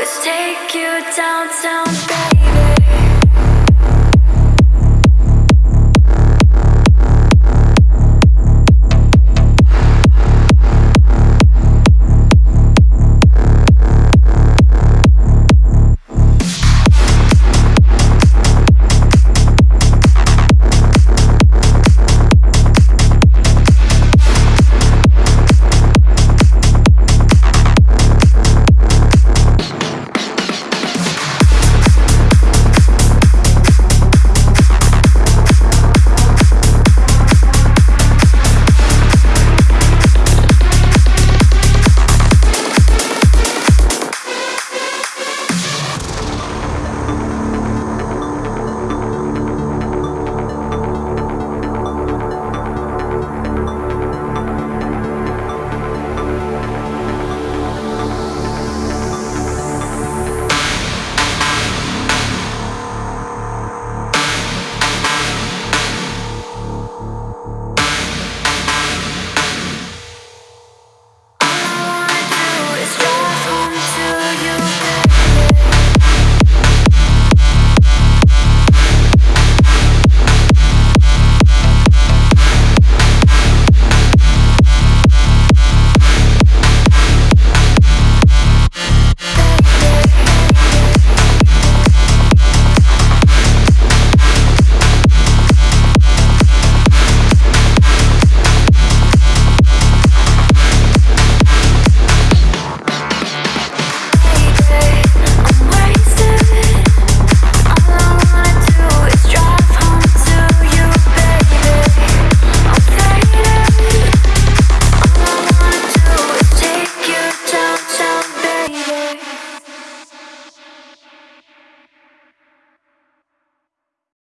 always take you downtown, baby.